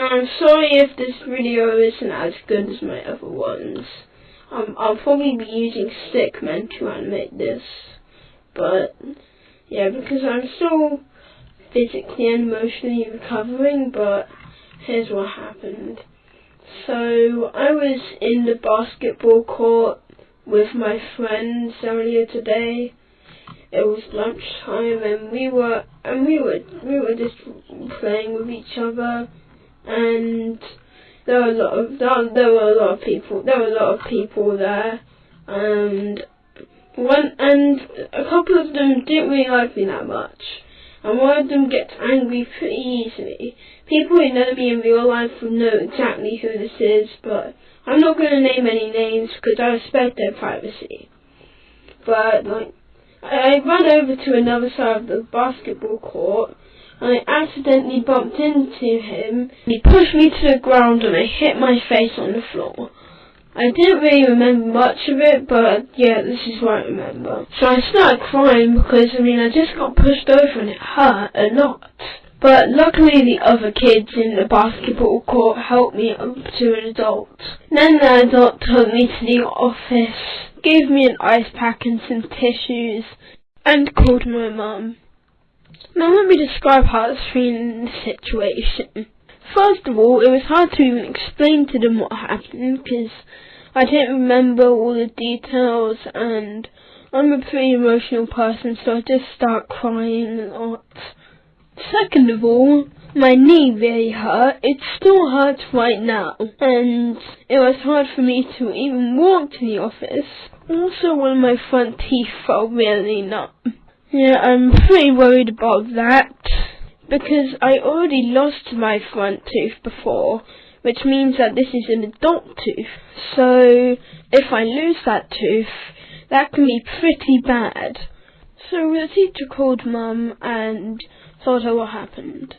I'm sorry if this video isn't as good as my other ones. Um, I'll probably be using Stickman to animate this. But, yeah, because I'm still physically and emotionally recovering, but here's what happened. So, I was in the basketball court with my friends earlier today. It was lunchtime and we were and we were we were just playing with each other and there were a lot of there were a lot of people there were a lot of people there and one and a couple of them didn't really like me that much and one of them gets angry pretty easily. People who know me in real life will know exactly who this is, but I'm not going to name any names because I respect their privacy. But like, I ran over to another side of the basketball court I accidentally bumped into him. He pushed me to the ground and I hit my face on the floor. I didn't really remember much of it, but yeah, this is what I remember. So I started crying because, I mean, I just got pushed over and it hurt a lot. But luckily the other kids in the basketball court helped me up to an adult. Then the adult took me to the office, gave me an ice pack and some tissues, and called my mum. Now let me describe how I was feeling in the situation. First of all, it was hard to even explain to them what happened because I didn't remember all the details and I'm a pretty emotional person so I just start crying a lot. Second of all, my knee really hurt. It still hurts right now and it was hard for me to even walk to the office. Also, one of my front teeth felt really numb. Yeah, I'm pretty worried about that because I already lost my front tooth before, which means that this is an adult tooth. So if I lose that tooth, that can be pretty bad. So the teacher called mum and told her what happened.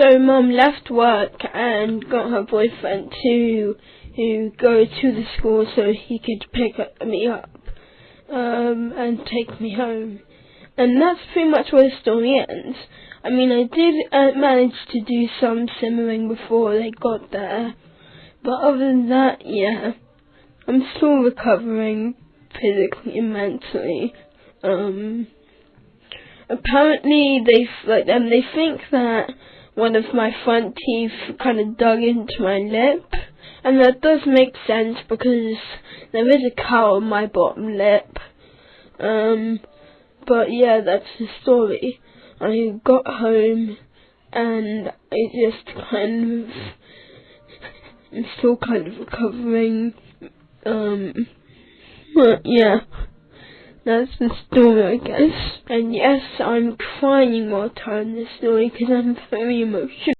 So mum left work and got her boyfriend to who go to the school so he could pick me up um, and take me home. And that's pretty much where the story ends. I mean, I did uh, manage to do some simmering before they got there. But other than that, yeah. I'm still recovering physically and mentally. Um, apparently they, like, um, they think that one of my front teeth kind of dug into my lip. And that does make sense because there is a cut on my bottom lip. Um, but yeah, that's the story. I got home and I just kind of I'm still kind of recovering. Um, but yeah, that's the story, I guess. And yes, I'm crying while telling the story because I'm very emotional.